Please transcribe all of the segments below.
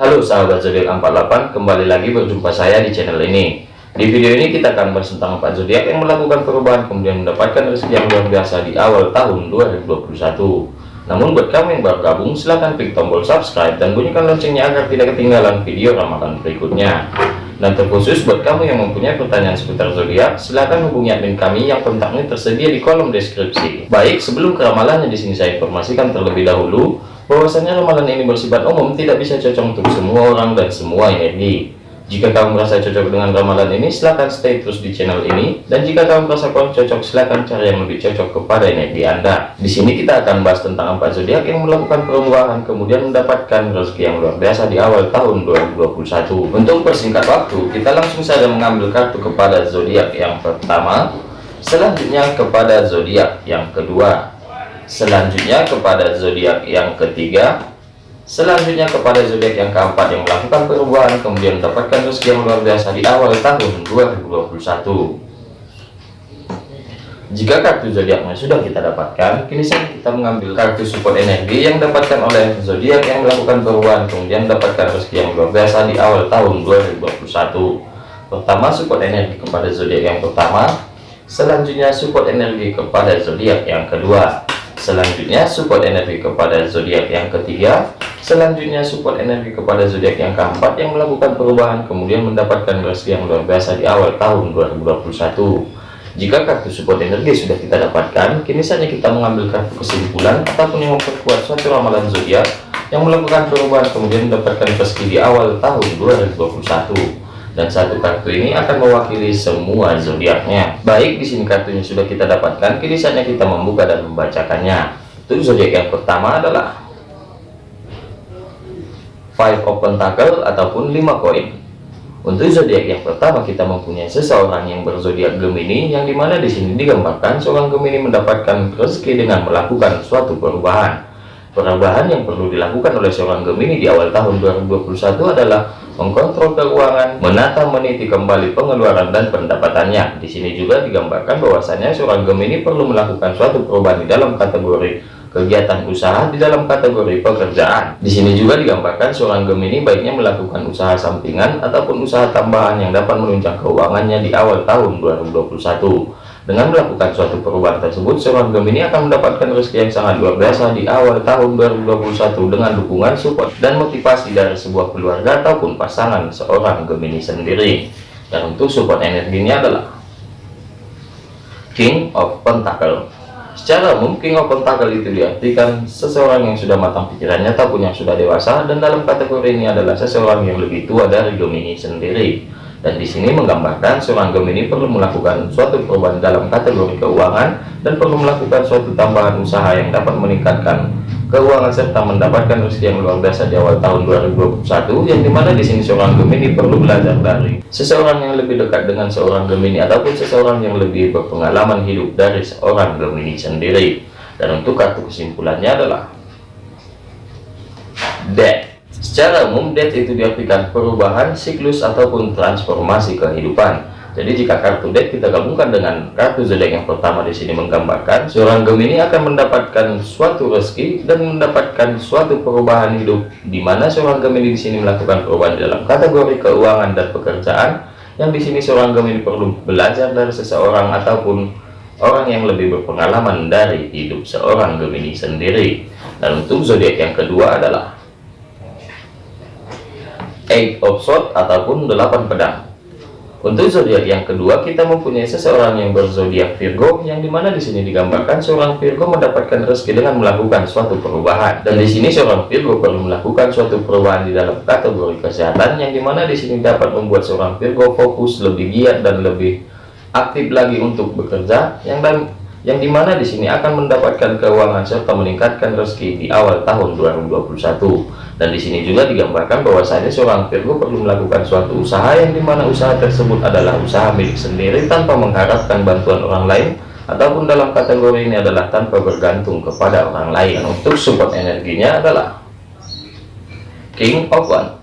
Halo sahabat zodiak 48, kembali lagi berjumpa saya di channel ini. Di video ini kita akan bahas tentang 4 zodiak yang melakukan perubahan kemudian mendapatkan rezeki yang luar biasa di awal tahun 2021. Namun buat kamu yang baru gabung, silahkan klik tombol subscribe dan bunyikan loncengnya agar tidak ketinggalan video ramalan berikutnya. Dan terkhusus buat kamu yang mempunyai pertanyaan seputar zodiak, silahkan hubungi admin kami yang kontaknya tersedia di kolom deskripsi. Baik, sebelum ke ramalannya di sini saya informasikan terlebih dahulu bahwasanya ramalan ini bersifat umum tidak bisa cocok untuk semua orang dan semua energi. Jika kamu merasa cocok dengan ramalan ini silahkan stay terus di channel ini. Dan jika kamu merasa kurang cocok silahkan cari yang lebih cocok kepada energi anda. Di sini kita akan bahas tentang empat zodiak yang melakukan perubahan kemudian mendapatkan rezeki yang luar biasa di awal tahun 2021 untuk persingkat waktu kita langsung saja mengambil kartu kepada zodiak yang pertama. Selanjutnya kepada zodiak yang kedua selanjutnya kepada zodiak yang ketiga. Selanjutnya kepada zodiak yang keempat yang melakukan perubahan kemudian mendapatkan rezeki yang luar biasa di awal tahun 2021 jika kartu zodiaknya sudah kita dapatkan kini saat kita mengambil kartu support energi yang dapatkan oleh zodiak yang melakukan perubahan kemudian mendapatkan rezeki yang luar biasa di awal tahun 2021 pertama support energi kepada zodiak yang pertama. Selanjutnya support energi kepada zodiak yang kedua selanjutnya support energi kepada zodiak yang ketiga. Selanjutnya support energi kepada zodiak yang keempat yang melakukan perubahan kemudian mendapatkan rezeki yang luar biasa di awal tahun 2021 jika kartu support energi sudah kita dapatkan kini saatnya kita mengambil kartu kesimpulan ataupun yang memperkuat suatu ramalan zodiak yang melakukan perubahan kemudian mendapatkan rezeki di awal tahun 2021 dan satu kartu ini akan mewakili semua zodiaknya. Baik, di sini kartunya sudah kita dapatkan, kini saatnya kita membuka dan membacakannya. Untuk zodiak yang pertama adalah Five of Pentacle ataupun 5 koin. Untuk zodiak yang pertama kita mempunyai seseorang yang berzodiak Gemini yang di mana di sini digambarkan seorang Gemini mendapatkan rezeki dengan melakukan suatu perubahan. Perubahan yang perlu dilakukan oleh seorang Gemini di awal tahun 2021 adalah mengkontrol keuangan, menata meniti kembali pengeluaran dan pendapatannya. Di sini juga digambarkan bahwasanya seorang Gemini perlu melakukan suatu perubahan di dalam kategori kegiatan usaha di dalam kategori pekerjaan. Di sini juga digambarkan seorang Gemini baiknya melakukan usaha sampingan ataupun usaha tambahan yang dapat menunjang keuangannya di awal tahun 2021. Dengan melakukan suatu perubahan tersebut, seorang Gemini akan mendapatkan rezeki yang sangat luar biasa di awal tahun 2021 dengan dukungan support dan motivasi dari sebuah keluarga ataupun pasangan seorang Gemini sendiri. Dan untuk support energinya adalah King of Pentacle. Secara umum King of Pentacle itu diartikan seseorang yang sudah matang pikirannya ataupun yang sudah dewasa dan dalam kategori ini adalah seseorang yang lebih tua dari Gemini sendiri dan di sini menggambarkan seorang Gemini perlu melakukan suatu perubahan dalam kategori keuangan dan perlu melakukan suatu tambahan usaha yang dapat meningkatkan keuangan serta mendapatkan rezeki yang luar biasa di awal tahun 2021 yang di mana di sini seorang Gemini perlu belajar dari seseorang yang lebih dekat dengan seorang Gemini ataupun seseorang yang lebih berpengalaman hidup dari seorang Gemini sendiri. Dan untuk kartu kesimpulannya adalah Secara umum, death itu diartikan perubahan, siklus, ataupun transformasi kehidupan. Jadi jika kartu death kita gabungkan dengan kartu zodiak yang pertama di sini menggambarkan seorang Gemini akan mendapatkan suatu rezeki dan mendapatkan suatu perubahan hidup di mana seorang Gemini di sini melakukan perubahan dalam kategori keuangan dan pekerjaan yang di sini seorang Gemini perlu belajar dari seseorang ataupun orang yang lebih berpengalaman dari hidup seorang Gemini sendiri. Dan untuk zodiak yang kedua adalah eight of sword ataupun delapan pedang. Untuk zodiak yang kedua kita mempunyai seseorang yang berzodiak Virgo yang di mana di sini digambarkan seorang Virgo mendapatkan rezeki dengan melakukan suatu perubahan. Dan di sini seorang Virgo perlu melakukan suatu perubahan di dalam kategori kesehatan yang di mana di sini dapat membuat seorang Virgo fokus lebih giat dan lebih aktif lagi untuk bekerja yang dan yang di mana di sini akan mendapatkan keuangan serta meningkatkan rezeki di awal tahun 2021 dan di sini juga digambarkan bahwasanya seorang Virgo perlu melakukan suatu usaha yang di mana usaha tersebut adalah usaha milik sendiri tanpa mengharapkan bantuan orang lain ataupun dalam kategori ini adalah tanpa bergantung kepada orang lain. Untuk support energinya adalah King of One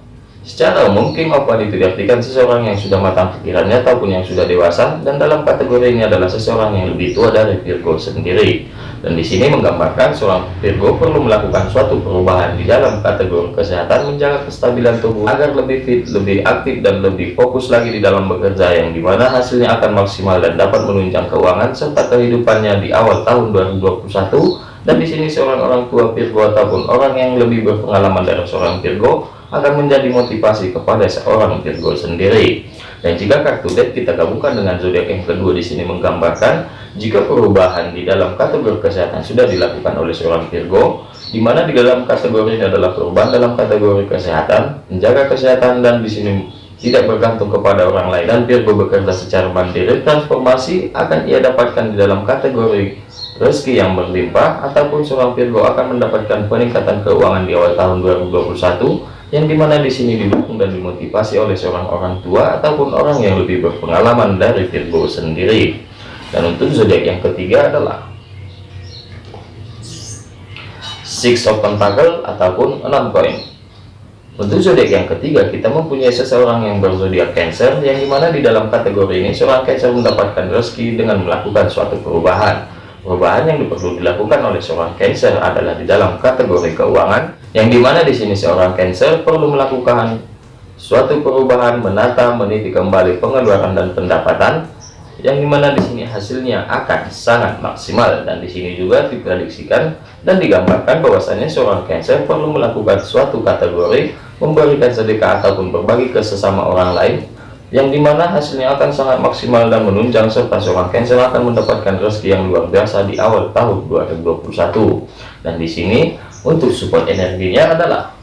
Secara umum, One itu diartikan seseorang yang sudah matang pikirannya ataupun yang sudah dewasa, dan dalam kategori ini adalah seseorang yang lebih tua dari Virgo sendiri. Dan di sini menggambarkan seorang Virgo perlu melakukan suatu perubahan di dalam kategori kesehatan, menjaga kestabilan tubuh agar lebih fit, lebih aktif, dan lebih fokus lagi di dalam bekerja, yang di mana hasilnya akan maksimal dan dapat menunjang keuangan serta kehidupannya di awal tahun 2021. Dan di sini seorang orang tua Virgo ataupun orang yang lebih berpengalaman dari seorang Virgo akan menjadi motivasi kepada seorang Virgo sendiri. Dan jika kartu deck kita gabungkan dengan zodiak yang kedua di sini menggambarkan jika perubahan di dalam kategori kesehatan sudah dilakukan oleh seorang Virgo, di mana di dalam kategori ini adalah perubahan dalam kategori kesehatan, menjaga kesehatan dan di sini tidak bergantung kepada orang lain dan Virgo bekerja secara mandiri, transformasi akan ia dapatkan di dalam kategori rezeki yang berlimpah ataupun seorang Virgo akan mendapatkan peningkatan keuangan di awal tahun 2021 yang di mana di sini didukung dan dimotivasi oleh seorang orang tua ataupun orang yang lebih berpengalaman dari Virgo sendiri. Dan untuk zodiak yang ketiga adalah Six of Pentacle ataupun enam koin. Untuk zodiak yang ketiga, kita mempunyai seseorang yang berzodiak Cancer, yang di mana di dalam kategori ini seorang Cancer mendapatkan rezeki dengan melakukan suatu perubahan Perubahan yang perlu dilakukan oleh seorang Cancer adalah di dalam kategori keuangan, yang di mana di sini seorang Cancer perlu melakukan suatu perubahan, menata, meniti kembali pengeluaran dan pendapatan, yang di mana di sini hasilnya akan sangat maksimal. Dan di sini juga diprediksikan dan digambarkan bahwasanya seorang Cancer perlu melakukan suatu kategori memberikan sedekah ataupun berbagi ke sesama orang lain yang di mana hasilnya akan sangat maksimal dan menunjang serta seorang Cancer akan mendapatkan rezeki yang luar biasa di awal tahun 2021 dan di sini untuk support energinya adalah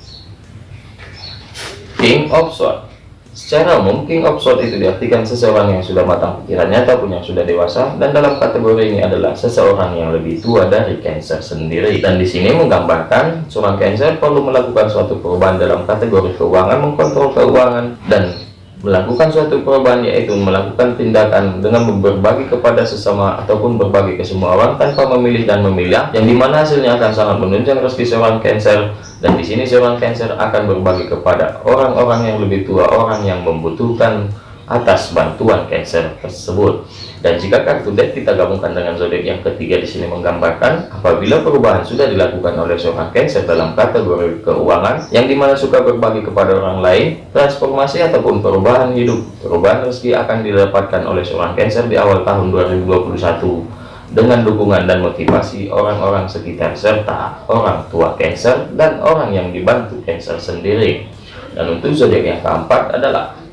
King of Swords. Secara umum King of Swords itu diartikan seseorang yang sudah matang pikirannya ataupun yang sudah dewasa dan dalam kategori ini adalah seseorang yang lebih tua dari Cancer sendiri. Dan di sini menggambarkan seorang Cancer perlu melakukan suatu perubahan dalam kategori keuangan mengkontrol keuangan dan melakukan suatu perubahan yaitu melakukan tindakan dengan berbagi kepada sesama ataupun berbagi ke semua orang tanpa memilih dan memilah yang di mana hasilnya akan sangat menunjang rezeki seorang Cancer. Dan di sini seorang Cancer akan berbagi kepada orang-orang yang lebih tua orang yang membutuhkan atas bantuan Cancer tersebut. Dan jika kartu deck kita gabungkan dengan zodiak yang ketiga di sini menggambarkan apabila perubahan sudah dilakukan oleh seorang Cancer dalam kategori keuangan yang di mana suka berbagi kepada orang lain, transformasi ataupun perubahan hidup, perubahan rezeki akan didapatkan oleh seorang Cancer di awal tahun 2021 dengan dukungan dan motivasi orang-orang sekitar serta orang tua Cancer dan orang yang dibantu Cancer sendiri. Dan untuk zodiak yang keempat adalah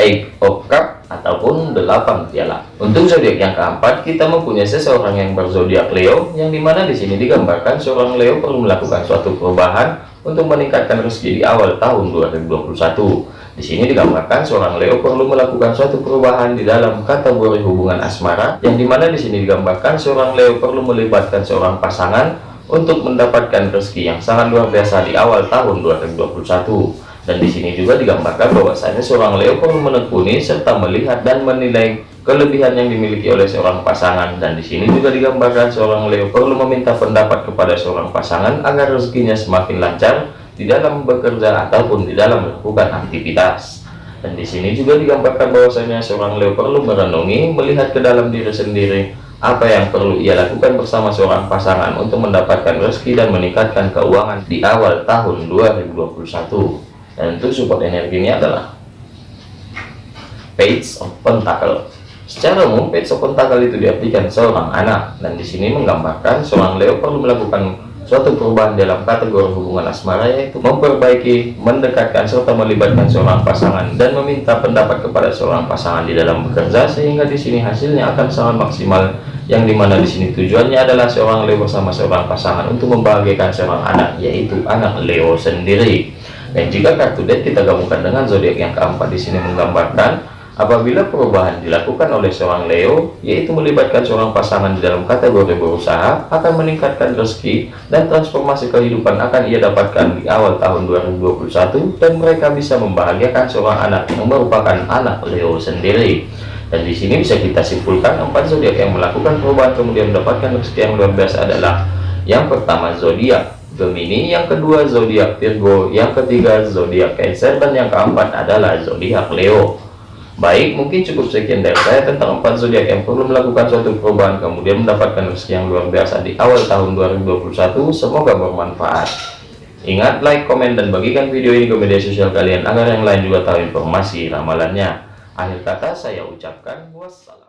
Eight of Cup ataupun delapan piala. Untuk zodiak yang keempat, kita mempunyai seseorang yang berzodiak Leo, yang di mana di sini digambarkan seorang Leo perlu melakukan suatu perubahan untuk meningkatkan rezeki di awal tahun 2021. Di sini digambarkan seorang Leo perlu melakukan suatu perubahan di dalam kategori hubungan asmara, yang di mana di sini digambarkan seorang Leo perlu melibatkan seorang pasangan untuk mendapatkan rezeki yang sangat luar biasa di awal tahun 2021 dan di sini juga digambarkan bahwasanya seorang Leo perlu menekuni serta melihat dan menilai kelebihan yang dimiliki oleh seorang pasangan. Dan di sini juga digambarkan seorang Leo perlu meminta pendapat kepada seorang pasangan agar rezekinya semakin lancar di dalam bekerja ataupun di dalam melakukan aktivitas. Dan di sini juga digambarkan bahwasanya seorang Leo perlu merenungi melihat ke dalam diri sendiri apa yang perlu ia lakukan bersama seorang pasangan untuk mendapatkan rezeki dan meningkatkan keuangan di awal tahun 2021 dan untuk support energinya adalah page of pentacle secara umum page of pentacle itu diartikan seorang anak. Dan di sini menggambarkan seorang Leo perlu melakukan suatu perubahan dalam kategori hubungan asmara yaitu memperbaiki, mendekatkan serta melibatkan seorang pasangan dan meminta pendapat kepada seorang pasangan di dalam bekerja sehingga di sini hasilnya akan sangat maksimal yang di mana di sini tujuannya adalah seorang Leo bersama seorang pasangan untuk membahagiakan seorang anak yaitu anak Leo sendiri dan jika kartu deck kita gabungkan dengan zodiak yang keempat di sini menggambarkan apabila perubahan dilakukan oleh seorang Leo, yaitu melibatkan seorang pasangan di dalam kategori berusaha, akan meningkatkan rezeki dan transformasi kehidupan akan ia dapatkan di awal tahun 2021 dan mereka bisa membahagiakan seorang anak yang merupakan anak Leo sendiri. Dan di sini bisa kita simpulkan empat zodiak yang melakukan perubahan kemudian mendapatkan rezeki yang luar biasa adalah yang pertama zodiak Gemini, yang kedua zodiak Virgo, yang ketiga zodiak Cancer, dan yang keempat adalah zodiak Leo. Baik, mungkin cukup sekian dari saya tentang empat zodiak yang perlu melakukan suatu perubahan kemudian mendapatkan rezeki yang luar biasa di awal tahun 2021. Semoga bermanfaat. Ingat, like, komen, dan bagikan video ini ke media sosial kalian agar yang lain juga tahu informasi ramalannya. Akhir kata saya ucapkan wassalam.